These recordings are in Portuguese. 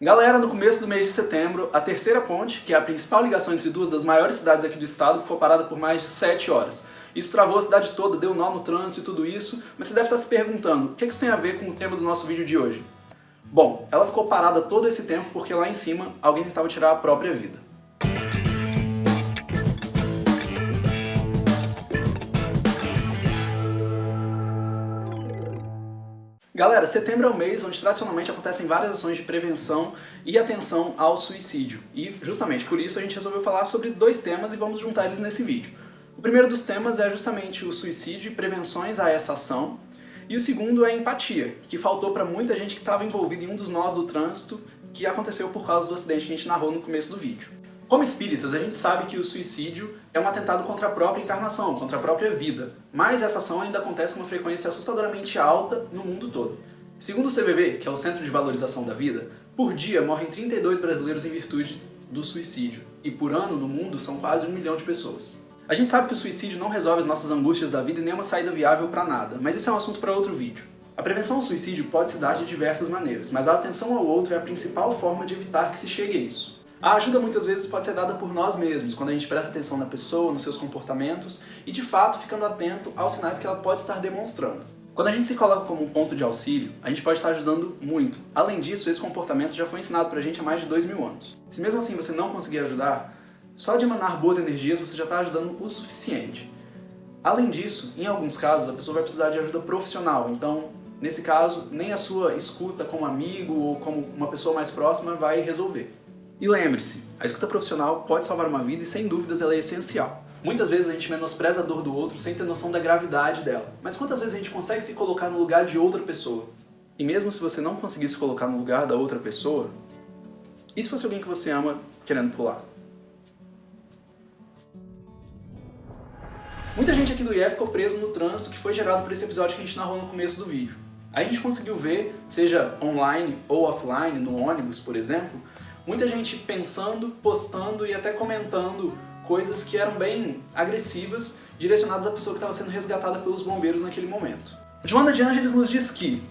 Galera, no começo do mês de setembro, a terceira ponte, que é a principal ligação entre duas das maiores cidades aqui do estado, ficou parada por mais de 7 horas. Isso travou a cidade toda, deu nó no trânsito e tudo isso, mas você deve estar se perguntando, o que isso tem a ver com o tema do nosso vídeo de hoje? Bom, ela ficou parada todo esse tempo porque lá em cima alguém tentava tirar a própria vida. Galera, setembro é o mês onde tradicionalmente acontecem várias ações de prevenção e atenção ao suicídio. E justamente por isso a gente resolveu falar sobre dois temas e vamos juntar eles nesse vídeo. O primeiro dos temas é justamente o suicídio e prevenções a essa ação. E o segundo é empatia, que faltou para muita gente que estava envolvida em um dos nós do trânsito que aconteceu por causa do acidente que a gente narrou no começo do vídeo. Como espíritas, a gente sabe que o suicídio é um atentado contra a própria encarnação, contra a própria vida, mas essa ação ainda acontece com uma frequência assustadoramente alta no mundo todo. Segundo o CVV, que é o Centro de Valorização da Vida, por dia morrem 32 brasileiros em virtude do suicídio, e por ano no mundo são quase um milhão de pessoas. A gente sabe que o suicídio não resolve as nossas angústias da vida e nem é uma saída viável para nada, mas isso é um assunto para outro vídeo. A prevenção ao suicídio pode se dar de diversas maneiras, mas a atenção ao outro é a principal forma de evitar que se chegue a isso. A ajuda muitas vezes pode ser dada por nós mesmos, quando a gente presta atenção na pessoa, nos seus comportamentos e de fato ficando atento aos sinais que ela pode estar demonstrando. Quando a gente se coloca como um ponto de auxílio, a gente pode estar ajudando muito. Além disso, esse comportamento já foi ensinado pra gente há mais de dois mil anos. Se mesmo assim você não conseguir ajudar, só de emanar boas energias você já está ajudando o suficiente. Além disso, em alguns casos a pessoa vai precisar de ajuda profissional, então nesse caso nem a sua escuta como amigo ou como uma pessoa mais próxima vai resolver. E lembre-se, a escuta profissional pode salvar uma vida e sem dúvidas ela é essencial. Muitas vezes a gente menospreza a dor do outro sem ter noção da gravidade dela. Mas quantas vezes a gente consegue se colocar no lugar de outra pessoa? E mesmo se você não conseguir se colocar no lugar da outra pessoa, e se fosse alguém que você ama querendo pular? Muita gente aqui do IE ficou preso no trânsito que foi gerado por esse episódio que a gente narrou no começo do vídeo. A gente conseguiu ver, seja online ou offline, no ônibus, por exemplo, muita gente pensando, postando e até comentando coisas que eram bem agressivas, direcionadas à pessoa que estava sendo resgatada pelos bombeiros naquele momento. Joana de Ângeles nos diz que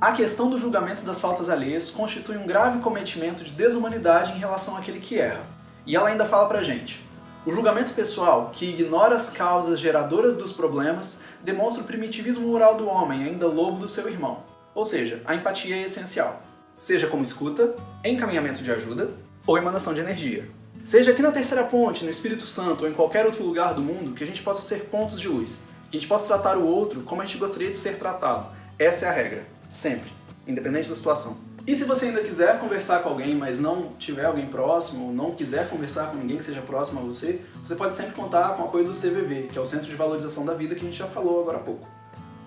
A questão do julgamento das faltas alheias constitui um grave cometimento de desumanidade em relação àquele que erra. E ela ainda fala pra gente, o julgamento pessoal, que ignora as causas geradoras dos problemas, demonstra o primitivismo moral do homem, ainda lobo do seu irmão. Ou seja, a empatia é essencial. Seja como escuta, encaminhamento de ajuda ou emanação de energia. Seja aqui na Terceira Ponte, no Espírito Santo ou em qualquer outro lugar do mundo, que a gente possa ser pontos de luz. Que a gente possa tratar o outro como a gente gostaria de ser tratado. Essa é a regra. Sempre. Independente da situação. E se você ainda quiser conversar com alguém, mas não tiver alguém próximo, ou não quiser conversar com ninguém que seja próximo a você, você pode sempre contar com o apoio do CVV, que é o Centro de Valorização da Vida que a gente já falou agora há pouco.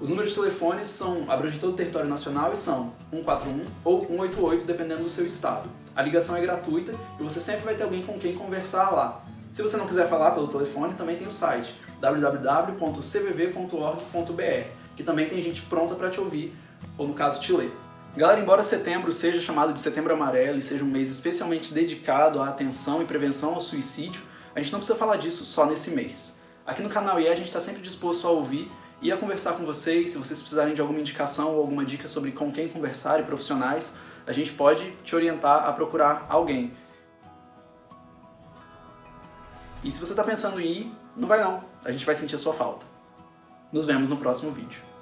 Os números de telefones são abrangem todo o território nacional e são 141 ou 188, dependendo do seu estado. A ligação é gratuita e você sempre vai ter alguém com quem conversar lá. Se você não quiser falar pelo telefone, também tem o site www.cvv.org.br, que também tem gente pronta para te ouvir, ou no caso te ler. Galera, embora setembro seja chamado de setembro amarelo e seja um mês especialmente dedicado à atenção e prevenção ao suicídio, a gente não precisa falar disso só nesse mês. Aqui no canal IE a gente está sempre disposto a ouvir e a conversar com vocês, se vocês precisarem de alguma indicação ou alguma dica sobre com quem conversar e profissionais, a gente pode te orientar a procurar alguém. E se você está pensando em ir, não vai não, a gente vai sentir a sua falta. Nos vemos no próximo vídeo.